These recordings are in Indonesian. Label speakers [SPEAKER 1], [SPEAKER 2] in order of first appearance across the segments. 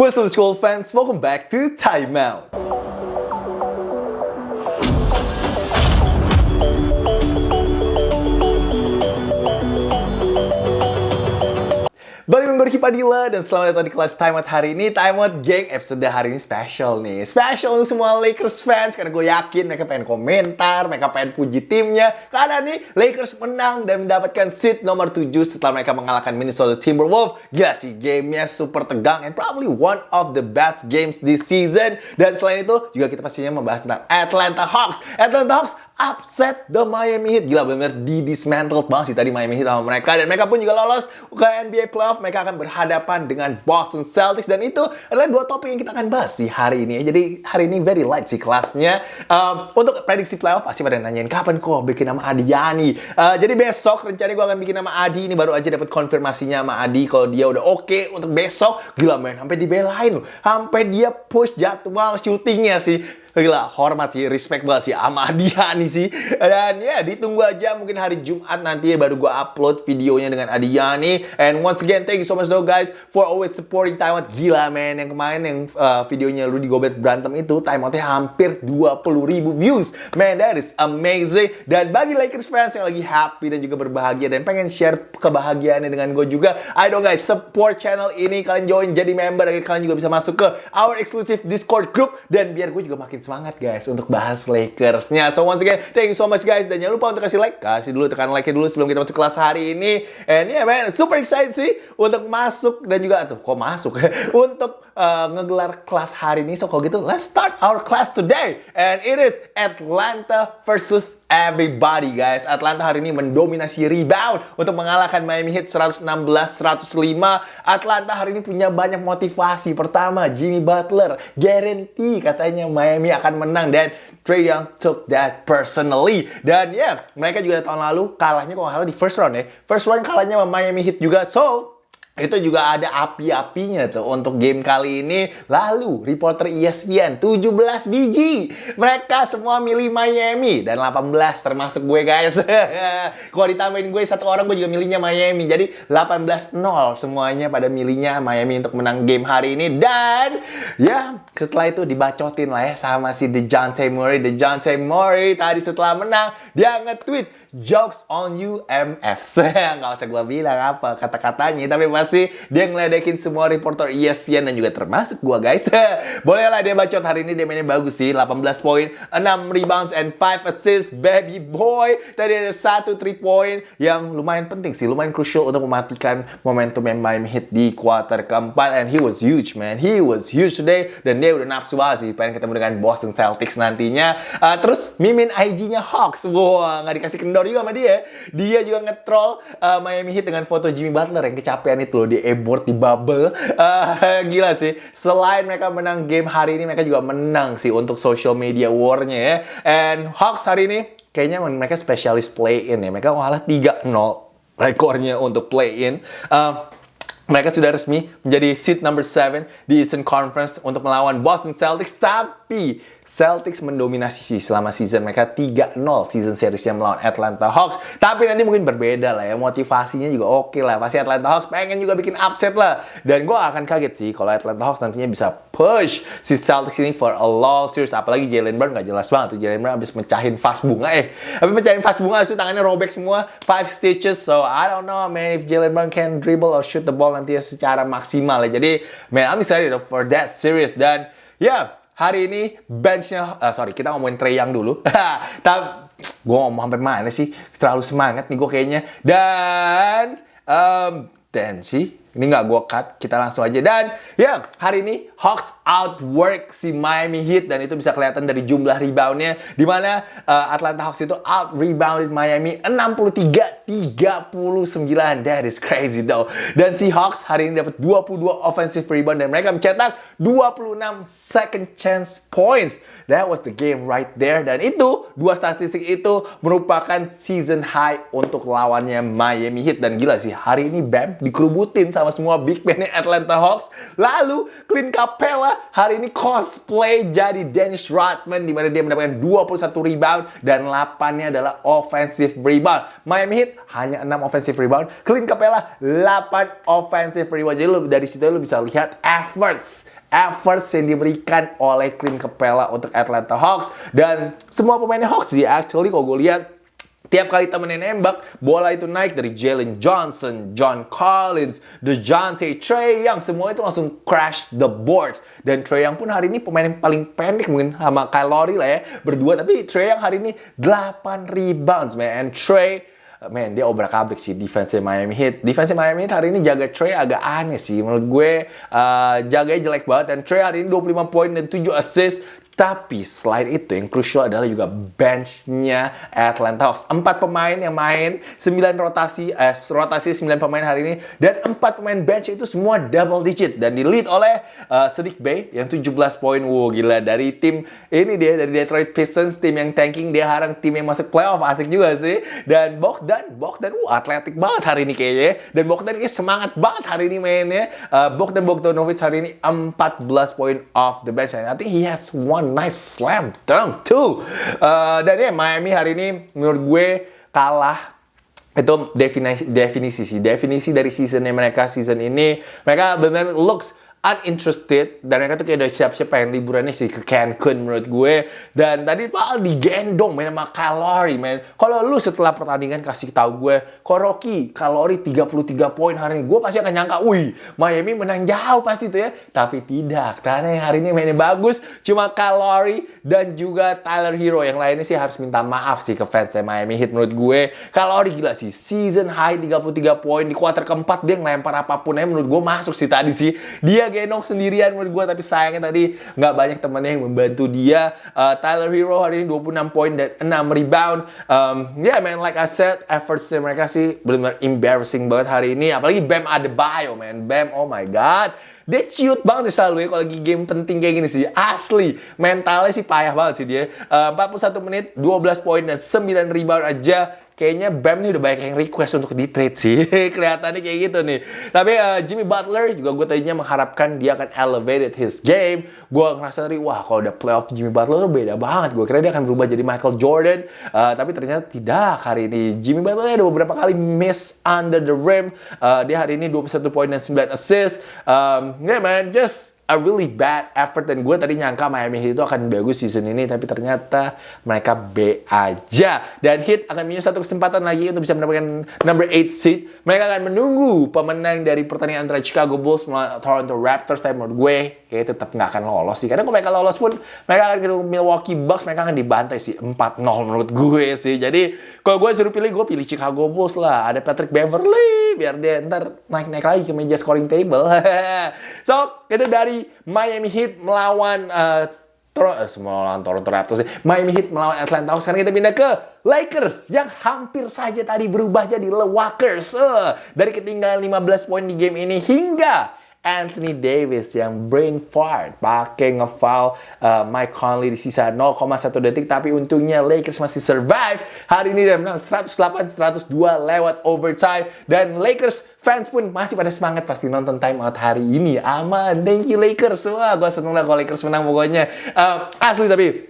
[SPEAKER 1] What's up school fans, welcome back to Time Out. Dengan Ricky Padilla dan selamat datang di kelas Time Out hari ini. Time Out episode hari ini special nih. Special untuk semua Lakers fans. Karena gue yakin mereka pengen komentar Mereka pengen puji timnya. Karena nih Lakers menang dan mendapatkan seat nomor 7 Setelah mereka mengalahkan Minnesota Timberwolves. Gila sih gamenya super tegang And probably one of the best games this season. Dan selain itu juga kita pastinya membahas tentang Atlanta Hawks. Atlanta Hawks upset the Miami Heat. Gila bener-bener di dismantled banget sih tadi Miami Heat sama mereka. Dan mereka pun juga lolos ke NBA Playoff. Mereka akan berhadapan dengan Boston Celtics. Dan itu adalah dua topik yang kita akan bahas di hari ini. Jadi hari ini very light sih kelasnya. Um, untuk prediksi playoff pasti pada nanyain kapan kok bikin nama Adi Yani. Uh, jadi besok rencananya gue akan bikin nama Adi. Ini baru aja dapat konfirmasinya sama Adi kalau dia udah oke okay untuk besok. Gila men, sampai dibelain loh. Sampai dia push jadwal syutingnya sih Gila, hormat sih, respect banget sih sama dia nih sih. Dan ya, ditunggu aja mungkin hari Jumat nanti ya baru gue upload videonya dengan Adiani. And once again, thank you so much though guys for always supporting Out. Gila men, yang kemarin yang uh, videonya Rudy Gobert berantem itu, Time Outnya hampir 20 ribu views. Man, that is amazing. Dan bagi Lakers fans yang lagi happy dan juga berbahagia dan pengen share kebahagiaannya dengan gue juga, ayo dong guys, support channel ini. Kalian join jadi member, kalian juga bisa masuk ke our exclusive Discord group. Dan biar gue juga makin semangat guys untuk bahas Lakersnya. So once again, thank you so much guys. Dan jangan lupa untuk kasih like. Kasih dulu tekan like dulu sebelum kita masuk kelas hari ini. And yeah man, super excited sih untuk masuk dan juga tuh kok masuk untuk uh, ngegelar kelas hari ini. So kalau gitu, let's start our class today. And it is Atlanta versus everybody guys. Atlanta hari ini mendominasi rebound untuk mengalahkan Miami Heat 116-105. Atlanta hari ini punya banyak motivasi. Pertama, Jimmy Butler guarantee katanya Miami akan menang dan Trey Young took that personally. Dan ya, yeah, mereka juga tahun lalu kalahnya kalau nggak salah di first round ya. First round kalahnya sama Miami Heat juga. So, itu juga ada api-apinya tuh untuk game kali ini. Lalu, reporter ESPN 17 biji. Mereka semua milih Miami dan 18 termasuk gue guys. Kalau ditambahin gue satu orang gue juga milihnya Miami. Jadi 18-0 semuanya pada milihnya Miami untuk menang game hari ini. Dan ya setelah itu dibacotin lah ya sama si DeJounte Murray. DeJounte Murray tadi setelah menang dia nge-tweet jokes on you MF. Nggak usah gue bilang apa kata-katanya. Tapi pasti dia ngeledekin semua reporter ESPN dan juga termasuk gue guys. Bolehlah dia bacot hari ini dia mainnya bagus sih. 18 poin, 6 rebounds, and 5 assists. Baby boy. Tadi ada satu 3 point yang lumayan penting sih. Lumayan crucial untuk mematikan momentum yang Miami Heat di quarter keempat. And he was huge man. He was huge today. Dan dia udah nafsu banget sih. Pengen ketemu dengan Boston Celtics nantinya. Uh, terus mimin IG-nya Hawks. Wah, wow, nggak dikasih kendor juga sama dia. Dia juga nge-troll uh, Miami Heat dengan foto Jimmy Butler yang kecapean itu loh di e-board di bubble. Uh, gila sih. Selain mereka menang game hari ini, mereka juga menang sih untuk social media war-nya ya. And Hawks hari ini kayaknya mereka spesialis play-in ya. Mereka kalah 3-0 rekornya untuk play-in. Uh, mereka sudah resmi menjadi seat number 7 di Eastern Conference untuk melawan Boston Celtics. Tapi Celtics mendominasi sih selama season mereka 3-0 season seriesnya melawan Atlanta Hawks. Tapi nanti mungkin berbeda lah ya. Motivasinya juga oke okay lah. Pasti Atlanta Hawks pengen juga bikin upset lah. Dan gue akan kaget sih kalau Atlanta Hawks nantinya bisa push si Celtics ini for a long series. Apalagi Jalen Brown gak jelas banget tuh. Jalen Brown habis mecahin vas bunga eh. Habis mecahin vas bunga itu tangannya robek semua. Five stitches. So I don't know man if Jalen Brown can dribble or shoot the ball nanti secara maksimal ya. Jadi man I'm excited for that series. Dan ya yeah, hari ini benchnya, uh, sorry kita ngomongin Trey Young dulu. Tapi gue ngomong sampai mana sih? Terlalu semangat nih gue kayaknya. Dan um, dan sih ini nggak gue cut, kita langsung aja. Dan ya, hari ini Hawks outwork si Miami Heat dan itu bisa kelihatan dari jumlah reboundnya. Di mana uh, Atlanta Hawks itu out rebounded Miami 63-39. That is crazy though. Dan si Hawks hari ini dapat 22 offensive rebound dan mereka mencetak 26 second chance points. That was the game right there. Dan itu, dua statistik itu merupakan season high untuk lawannya Miami Heat. Dan gila sih, hari ini Bam dikerubutin sama sama semua big man Atlanta Hawks. Lalu Clint Capella hari ini cosplay jadi Dennis Rodman di mana dia mendapatkan 21 rebound dan 8-nya adalah offensive rebound. Miami Heat hanya 6 offensive rebound, Clint Capella 8 offensive rebound. Jadi lo, dari situ lo bisa lihat efforts efforts yang diberikan oleh Clint Capella untuk Atlanta Hawks dan semua pemainnya Hawks sih actually kalau gue lihat Tiap kali temennya nembak, bola itu naik dari Jalen Johnson, John Collins, DeJounte, Trey Young. Semua itu langsung crash the boards. Dan Trey Young pun hari ini pemain yang paling pendek mungkin sama Kyle Lowry lah ya. Berdua, tapi Trey Young hari ini 8 rebounds, man. And Trey, man, dia obrak-abrik sih defense Miami Heat. Defense Miami Heat hari ini jaga Trey agak aneh sih. Menurut gue, uh, jaganya jelek banget. Dan Trey hari ini 25 poin dan 7 assist. Tapi selain itu yang krusial adalah juga benchnya Atlanta Hawks. Empat pemain yang main, sembilan rotasi, eh, rotasi sembilan pemain hari ini. Dan empat pemain bench itu semua double digit. Dan di lead oleh uh, Sadiq Bey yang 17 poin. Wow gila dari tim ini dia dari Detroit Pistons. Tim yang tanking dia harang tim yang masuk playoff. Asik juga sih. Dan Bogdan, Bogdan uh, atletik banget hari ini kayaknya. Dan Bogdan ini semangat banget hari ini mainnya. Uh, Bogdan Bogdanovic hari ini 14 poin off the bench. I think he has one nice slam. Dunk. Too. Uh, dan ya Miami hari ini menurut gue kalah. Itu definisi definisi sih. Definisi dari seasonnya mereka season ini mereka benar looks uninterested. Dan mereka tuh kayak udah siap-siap pengen liburannya sih ke Cancun menurut gue. Dan tadi Pak digendong main sama kalori men kalau lu setelah pertandingan kasih tahu gue kok Rocky kalori 33 poin hari ini gue pasti akan nyangka wih Miami menang jauh pasti tuh ya. Tapi tidak karena hari ini mainnya bagus cuma kalori dan juga Tyler Hero. Yang lainnya sih harus minta maaf sih ke fans Miami Heat menurut gue. Kalori gila sih season high 33 poin di kuarter keempat dia ngelempar apa pun ya menurut gue masuk sih tadi sih. Dia gendong sendirian menurut gue tapi sayangnya tadi nggak banyak temannya yang membantu dia uh, Tyler Hero hari ini 26 poin dan 6 rebound um, yeah man like I said efforts mereka sih benar-benar embarrassing banget hari ini apalagi Bam Adebayo man Bam oh my god dia ciut banget sih selalu ya kalau lagi game penting kayak gini sih. Asli. Mentalnya sih payah banget sih dia. Uh, 41 menit, 12 poin dan 9 rebound aja kayaknya Bam nih udah banyak yang request untuk di trade sih. Kelihatannya kayak gitu nih. Tapi uh, Jimmy Butler juga gue tadinya mengharapkan dia akan elevated his game. Gue ngerasa tadi, wah kalau udah playoff Jimmy Butler tuh beda banget. Gue kira dia akan berubah jadi Michael Jordan. Uh, tapi ternyata tidak hari ini. Jimmy Butler ada beberapa kali miss under the rim. Uh, dia hari ini 21 poin dan 9 assist. Um, yeah man, just a really bad effort dan gue tadi nyangka Miami Heat itu akan bagus season ini tapi ternyata mereka B aja. Dan Heat akan punya satu kesempatan lagi untuk bisa mendapatkan number 8 seed. Mereka akan menunggu pemenang dari pertandingan antara Chicago Bulls melawan Toronto Raptors. Tapi menurut gue kayak tetap nggak akan lolos sih. Karena kalau mereka lolos pun mereka akan ketemu Milwaukee Bucks mereka akan dibantai sih 4-0 menurut gue sih. Jadi kalau gue suruh pilih gue pilih Chicago Bulls lah. Ada Patrick Beverly biar dia ntar naik-naik lagi ke meja scoring table. So itu dari Miami Heat melawan uh, eh, semua Toronto Raptors Miami Heat melawan Atlanta Hawks. Sekarang kita pindah ke Lakers yang hampir saja tadi berubah jadi Le Walkers. Uh, dari ketinggalan 15 poin di game ini hingga Anthony Davis yang brain fart pakai ngefoul uh, Mike Conley di sisa 0,1 detik tapi untungnya Lakers masih survive. Hari ini dan menang 108-102 lewat overtime dan Lakers fans pun masih pada semangat pasti nonton time out hari ini. Aman. Thank you Lakers. Wah gue seneng lah kalau Lakers menang pokoknya. Uh, asli tapi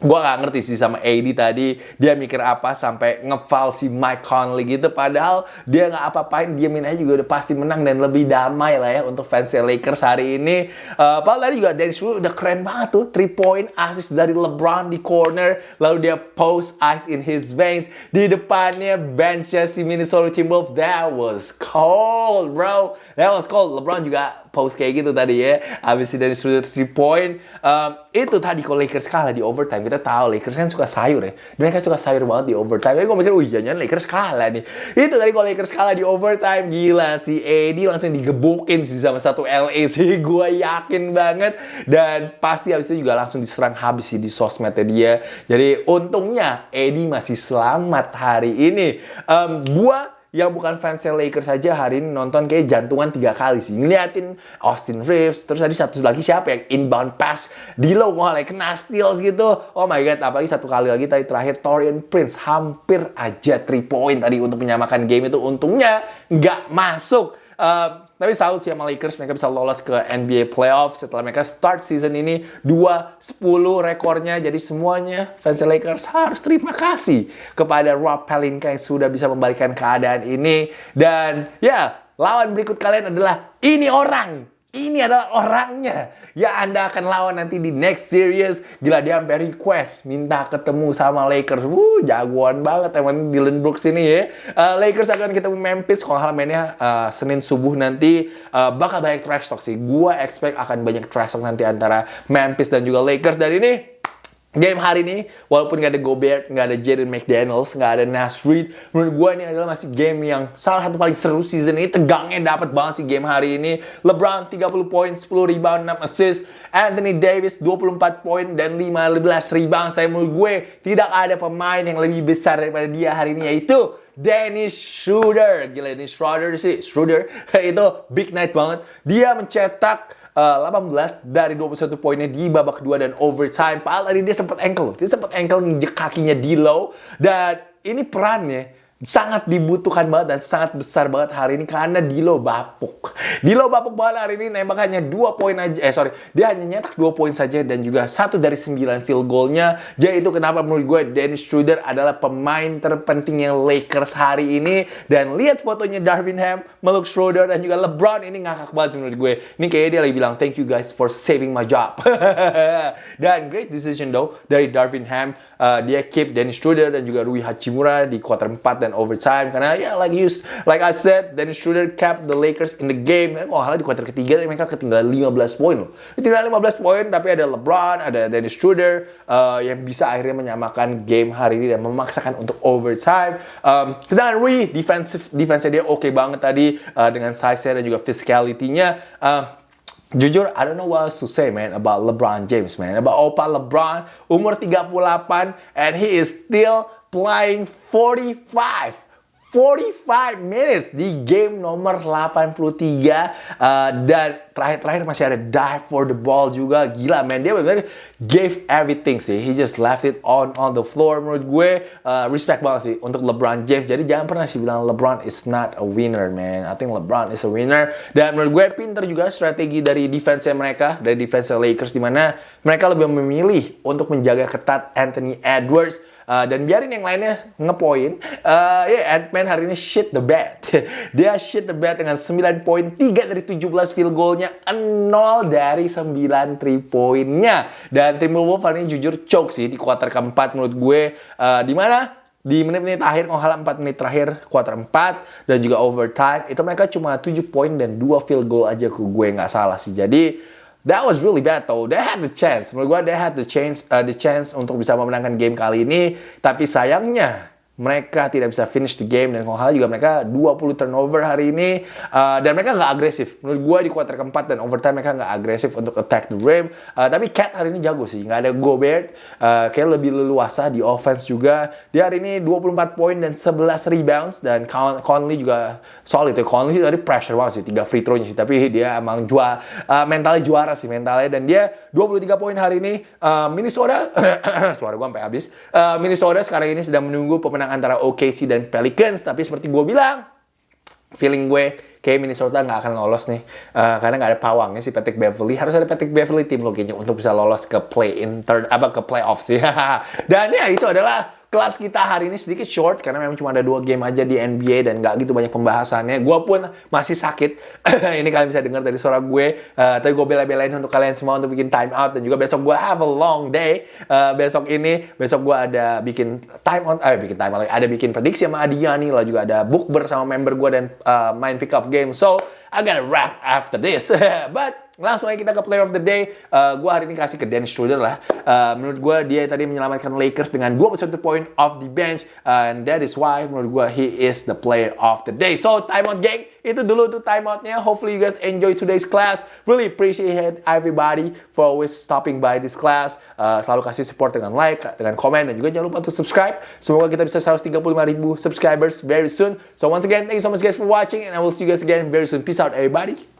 [SPEAKER 1] gue gak ngerti sih sama AD tadi dia mikir apa sampai ngeval si Mike Conley gitu. Padahal dia nggak apa-apain dia aja juga udah pasti menang dan lebih damai lah ya untuk fans Lakers hari ini. Uh, padahal tadi juga Dennis Schroeder udah keren banget tuh 3 point assist dari LeBron di corner lalu dia post ice in his veins di depannya benchnya si Minnesota Timberwolves. That was cold bro. That was cold. LeBron juga post kayak gitu tadi ya. Habis dari sudut 3 point. Um, itu tadi kalau Lakers kalah di overtime. Kita tahu Lakers kan suka sayur ya. Mereka suka sayur banget di overtime. Jadi gue mikir, wih jangan Lakers kalah nih. Itu tadi kalau Lakers kalah di overtime. Gila si AD langsung digebukin sih sama satu LA sih. Gue yakin banget. Dan pasti habis itu juga langsung diserang habis sih di sosmednya dia. Jadi untungnya AD masih selamat hari ini. Um, gue yang bukan fansnya Lakers saja hari ini nonton kayak jantungan tiga kali sih. Ngeliatin Austin Reeves, terus tadi satu lagi siapa yang inbound pass di low lagi kena steals gitu. Oh my god, apalagi satu kali lagi tadi terakhir Torian Prince hampir aja 3 point tadi untuk menyamakan game itu. Untungnya nggak masuk. Uh, tapi salut sih sama Lakers mereka bisa lolos ke NBA playoff setelah mereka start season ini 2-10 rekornya. Jadi semuanya fans Lakers harus terima kasih kepada Rob Pelinka yang sudah bisa membalikan keadaan ini. Dan ya, lawan berikut kalian adalah ini orang ini adalah orangnya yang Anda akan lawan nanti di next series. Gila dia sampai request minta ketemu sama Lakers. Wuh, jagoan banget emang Dylan Brooks ini ya. Uh, Lakers akan ketemu Memphis kalau hal mainnya uh, Senin subuh nanti uh, bakal banyak trash talk sih. Gua expect akan banyak trash talk nanti antara Memphis dan juga Lakers dan ini Game hari ini, walaupun nggak ada Gobert, nggak ada Jaden McDaniels, nggak ada Nas Reed, menurut gue ini adalah masih game yang salah satu paling seru season ini. Tegangnya dapat banget sih game hari ini. LeBron 30 poin, 10 rebound, 6 assist. Anthony Davis 24 poin dan 15 rebound. Tapi menurut gue tidak ada pemain yang lebih besar daripada dia hari ini yaitu Dennis Schroeder. Gila Dennis Schroeder sih, Schroeder itu big night banget. Dia mencetak uh, eh, 18 dari 21 poinnya di babak kedua dan overtime. Padahal tadi dia sempat ankle. Dia sempat ankle nginjek kakinya di low. Dan ini perannya sangat dibutuhkan banget dan sangat besar banget hari ini karena Dilo bapuk. Dilo bapuk banget hari ini nembak hanya 2 poin aja. Eh sorry, dia hanya nyetak 2 poin saja dan juga satu dari 9 field goalnya. Jadi itu kenapa menurut gue Dennis Schroeder adalah pemain terpentingnya Lakers hari ini. Dan lihat fotonya Darvin Ham, meluk Schroeder dan juga LeBron ini ngakak banget menurut gue. Ini kayaknya dia lagi bilang thank you guys for saving my job. dan great decision though dari Darvin Ham. Uh, dia keep Dennis Schroeder dan juga Rui Hachimura di quarter 4 dan and overtime. Karena ya like you like I said Dennis Schroeder kept the Lakers in the game. Kan kalau di kuarter ketiga mereka ketinggalan 15 poin loh. Ketinggalan 15 poin tapi ada LeBron ada Dennis Schroeder uh, yang bisa akhirnya menyamakan game hari ini dan memaksakan untuk overtime. Um, sedangkan Rui defensive defense dia oke okay banget tadi uh, dengan size dan juga physicality-nya. Uh, Jujur, I don't know what else to say, man, about LeBron James, man. About Opa LeBron, umur 38, and he is still playing 45 45 minutes di game nomor 83 uh, dan terakhir-terakhir masih ada dive for the ball juga. Gila man. Dia benar gave everything sih. He just left it on on the floor. Menurut gue uh, respect banget sih untuk LeBron James. Jadi jangan pernah sih bilang LeBron is not a winner man. I think LeBron is a winner. Dan menurut gue pinter juga strategi dari defense mereka dari defense Lakers di mana mereka lebih memilih untuk menjaga ketat Anthony Edwards Uh, dan biarin yang lainnya ngepoin. Uh, ya, yeah, Ant-Man hari ini shit the bed. Dia shit the bed dengan 9 poin, 3 dari 17 field goalnya, 0 dari 9 3 poinnya. Dan Timberwolves hari ini jujur choke sih di kuarter keempat menurut gue. Uh, di mana? di menit-menit akhir kalau 4 menit terakhir kuarter 4 dan juga overtime itu mereka cuma 7 poin dan 2 field goal aja ke gue nggak salah sih jadi That was really bad though. They had the chance. Menurut gue, they had the chance, uh, the chance untuk bisa memenangkan game kali ini. Tapi sayangnya, mereka tidak bisa finish the game dan kalau juga mereka 20 turnover hari ini uh, dan mereka nggak agresif. Menurut gue di kuarter keempat dan overtime mereka nggak agresif untuk attack the rim. Uh, tapi Cat hari ini jago sih nggak ada Gobert. Uh, kayak lebih leluasa di offense juga. Dia hari ini 24 poin dan 11 rebounds dan Conley juga solid ya. Conley sih tadi pressure banget sih tiga free throw-nya sih tapi dia emang juara uh, mentalnya juara sih mentalnya. Dan dia 23 poin hari ini uh, Minnesota suara gue sampai habis. Uh, Minnesota sekarang ini sedang menunggu pemenang antara OKC dan Pelicans. Tapi seperti gue bilang, feeling gue kayak Minnesota nggak akan lolos nih uh, karena nggak ada pawangnya si Patrick Beverly harus ada Patrick Beverly tim lo kayaknya untuk bisa lolos ke play in third apa ke playoff sih dan ya itu adalah kelas kita hari ini sedikit short karena memang cuma ada dua game aja di NBA dan nggak gitu banyak pembahasannya. Gue pun masih sakit. ini kalian bisa dengar dari suara gue. Uh, tapi gue bela-belain untuk kalian semua untuk bikin time out dan juga besok gue have a long day. Uh, besok ini besok gue ada bikin time out, eh bikin time out, ada bikin prediksi sama Adiani lah juga ada book bersama member gue dan uh, main pick up game. So I gotta wrap after this. But Langsung aja kita ke player of the day. Uh, gue hari ini kasih ke Dennis Schroeder lah. Uh, menurut gue dia tadi menyelamatkan Lakers dengan 21 point off the bench. And that is why menurut gue he is the player of the day. So timeout gang, itu dulu tuh timeoutnya. Hopefully you guys enjoy today's class. Really appreciate everybody for always stopping by this class. Uh, selalu kasih support dengan like, dengan komen, dan juga jangan lupa untuk subscribe. Semoga kita bisa 135 ribu subscribers very soon. So once again, thank you so much guys for watching and I will see you guys again very soon. Peace out everybody.